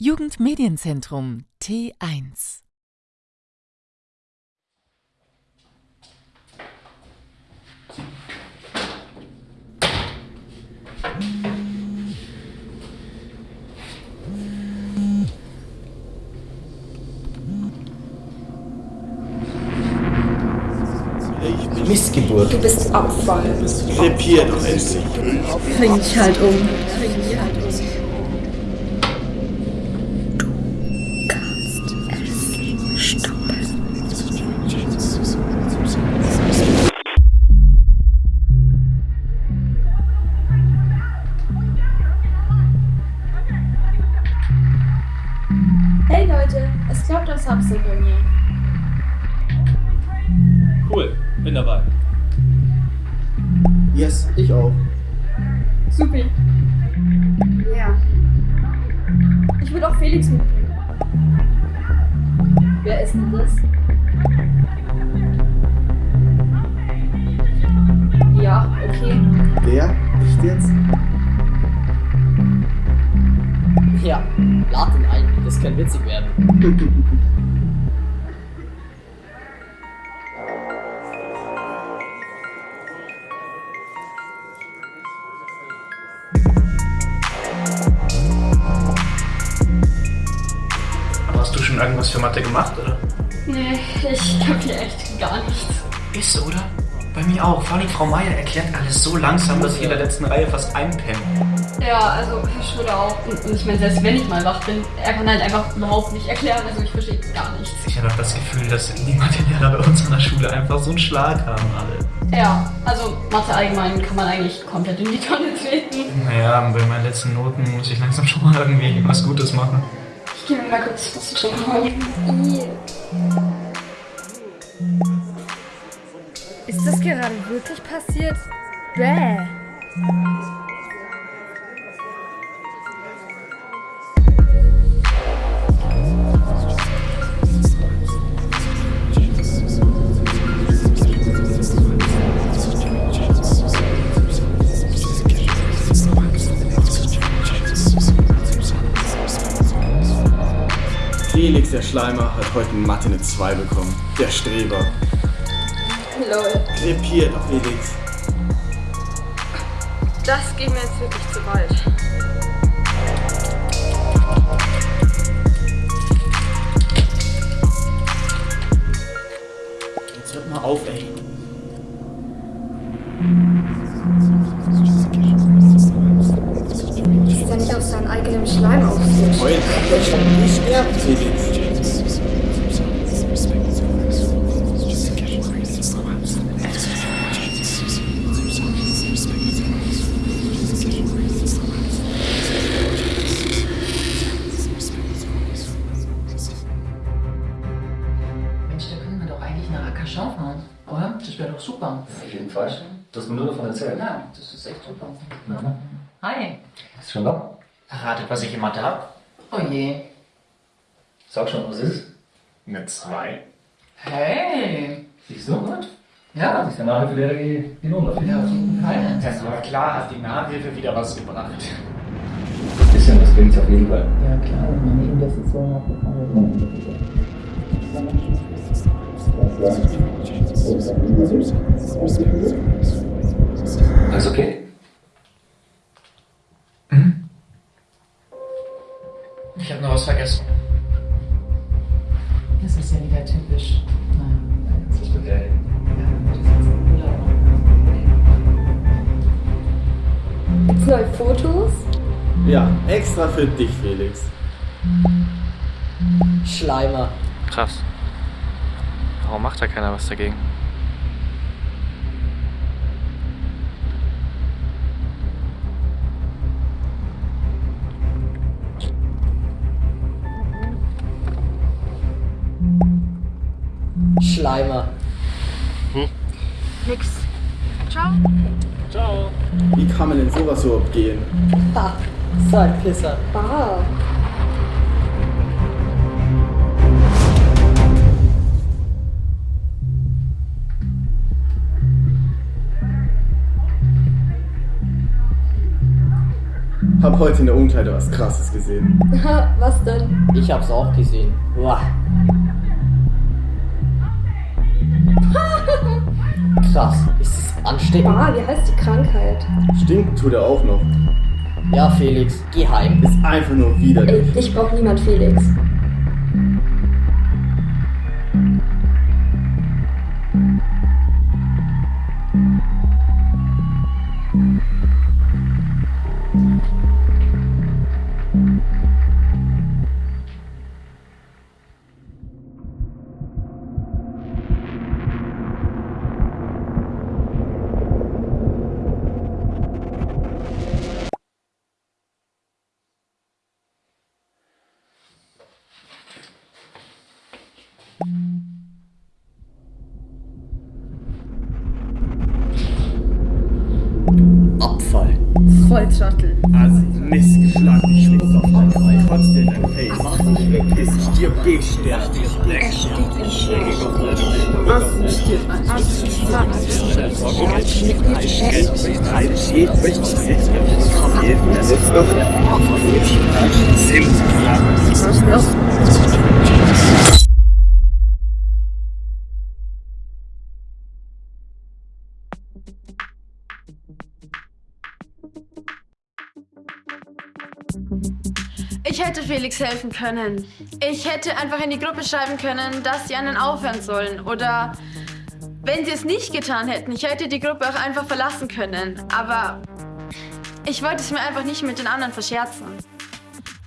Jugendmedienzentrum T1 Ich bin Missgeburt. Du bist Abfall. Krepier doch endlich. Bring dich halt um. Yes, ich auch. Supi. Ja. Ich will auch Felix mitbringen. Wer ist denn das? Ja, okay. Der? Echt jetzt? Ja, lad ihn ein, das kann witzig werden. schon irgendwas für Mathe gemacht, oder? Nee, ich kapier echt gar nichts. Ist, oder? Bei mir auch. Vor allem Frau Meier erklärt alles so langsam, dass ich in der letzten Reihe fast einpenne. Ja, also Herr Schröder auch. Und, und ich meine, selbst wenn ich mal wach bin, er kann halt einfach überhaupt nicht erklären. Also ich verstehe gar nichts. Ich habe auch das Gefühl, dass die Mathelehrer bei uns an der Schule einfach so einen Schlag haben alle. Ja, also Mathe allgemein kann man eigentlich komplett in die Tonne treten. Naja, bei meinen letzten Noten muss ich langsam schon mal irgendwie was Gutes machen. Ich gehe mir mal kurz was zu trinken holen. Ist das gerade wirklich passiert? Bäh. Der Schleimer, hat heute in Mathe eine 2 bekommen. Der Streber. Lol. Krepier doch, Felix. Das geht mir jetzt wirklich zu weit. Fahren, oder? Das wäre doch super. Auf jeden Fall. Du hast mir nur davon erzählt. Ja, das ist echt super. Mhm. Hi. Ist schon da? Ratet, was ich in Mathe hab? Oh je. Sag schon, was ist? Eine 2. Hey. Siehst du? Gut. Ja, Ja. ist der Nachhilfelehrer dafür. Ja, auf jeden Fall. Ja, aber klar hat die Nachhilfe wieder was gebracht. Ein bisschen, das bringt's auf jeden Fall. Ja, klar, meine Investition hat Alles okay? Wieder typisch. Das okay. Gibt's neue Fotos? Ja, extra für dich, Felix. Schleimer. Krass. Warum macht da keiner was dagegen? Schleimer. Nix. Ciao. Ciao. Wie kann man denn sowas überhaupt gehen? Ha, so ein Pisser. Ah. Hab heute in der Umkleide was krasses gesehen. Was denn? Ich hab's auch gesehen. Uah. Krass, ist es ansteckend? Ah, wie heißt die Krankheit? Stinken tut er auch noch. Ja, Felix, geh heim. Ist einfach nur Ey, widerlich. ich brauch niemand Felix. Abfall. Volltrottel. Also, Mist geschlagen, ich schwitze auf dein Bein. Kotzt dir in dein Face. Mach dich weg. Piss ich dir bestärkt. Ich hätte Felix helfen können. Ich hätte einfach in die Gruppe schreiben können, dass sie einen aufhören sollen. Oder wenn sie es nicht getan hätten, ich hätte die Gruppe auch einfach verlassen können. Aber ich wollte es mir einfach nicht mit den anderen verscherzen.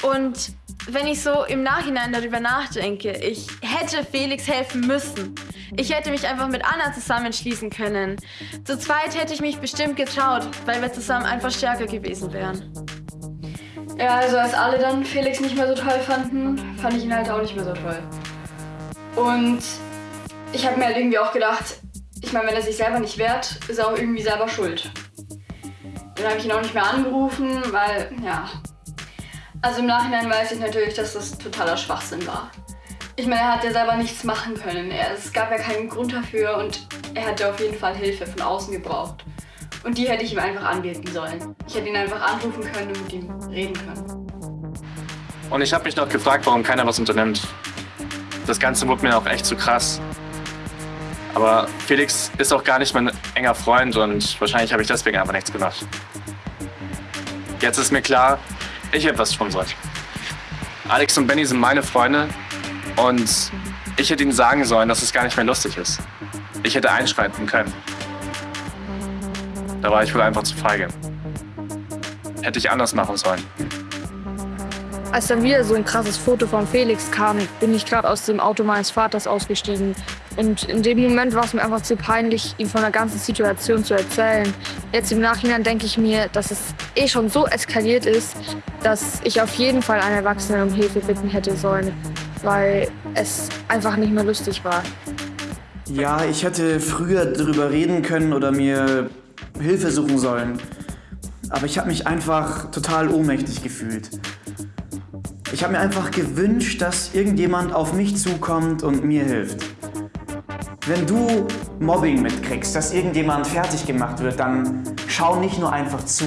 Und wenn ich so im Nachhinein darüber nachdenke, ich hätte Felix helfen müssen. Ich hätte mich einfach mit Anna zusammenschließen können. Zu zweit hätte ich mich bestimmt getraut, weil wir zusammen einfach stärker gewesen wären. Ja, also als alle dann Felix nicht mehr so toll fanden, fand ich ihn halt auch nicht mehr so toll. Und ich habe mir halt irgendwie auch gedacht, ich meine, wenn er sich selber nicht wehrt, ist er auch irgendwie selber schuld. Dann habe ich ihn auch nicht mehr angerufen, weil, ja. Also im Nachhinein weiß ich natürlich, dass das totaler Schwachsinn war. Ich meine, er hat ja selber nichts machen können. Es gab ja keinen Grund dafür und er hätte auf jeden Fall Hilfe von außen gebraucht. Und die hätte ich ihm einfach anbieten sollen. Ich hätte ihn einfach anrufen können und mit ihm reden können. Und ich habe mich noch gefragt, warum keiner was unternimmt. Das Ganze wurde mir auch echt zu krass. Aber Felix ist auch gar nicht mein enger Freund und wahrscheinlich habe ich deswegen einfach nichts gemacht. Jetzt ist mir klar, ich hätte was tun sollen. Alex und Benny sind meine Freunde und ich hätte ihnen sagen sollen, dass es gar nicht mehr lustig ist. Ich hätte einschreiten können. Da war ich wohl einfach zu feige. Hätte ich anders machen sollen. Als dann wieder so ein krasses Foto von Felix kam, bin ich gerade aus dem Auto meines Vaters ausgestiegen. Und in dem Moment war es mir einfach zu peinlich, ihm von der ganzen Situation zu erzählen. Jetzt im Nachhinein denke ich mir, dass es eh schon so eskaliert ist, dass ich auf jeden Fall einen Erwachsenen um Hilfe bitten hätte sollen, weil es einfach nicht mehr lustig war. Ja, ich hätte früher drüber reden können oder mir Hilfe suchen sollen. Aber ich habe mich einfach total ohnmächtig gefühlt. Ich habe mir einfach gewünscht, dass irgendjemand auf mich zukommt und mir hilft. Wenn du Mobbing mitkriegst, dass irgendjemand fertig gemacht wird, dann schau nicht nur einfach zu,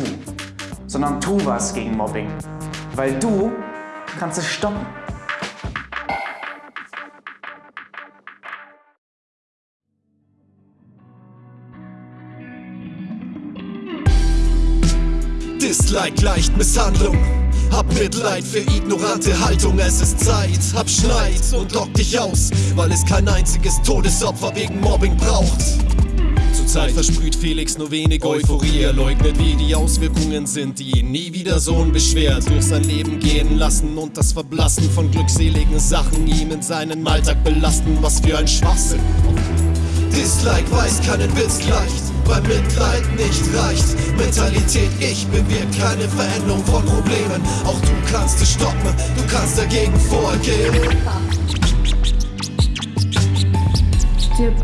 sondern tu was gegen Mobbing. Weil du kannst es stoppen. Dislike leicht Misshandlung. Hab Mitleid für ignorante Haltung, es ist Zeit. Hab Schneid und lock dich aus, weil es kein einziges Todesopfer wegen Mobbing braucht. Zurzeit versprüht Felix nur wenig Euphorie. Er leugnet, wie die Auswirkungen sind, die ihn nie wieder so unbeschwert durch sein Leben gehen lassen und das Verblassen von glückseligen Sachen ihm in seinen Alltag belasten. Was für ein Schwachsinn. Dislike weiß keinen Witz leicht, weil Mitleid nicht reicht. Mentalität, ich bewirkt keine Veränderung von Problemen. Auch du kannst es stoppen, du kannst dagegen vorgehen. Stirb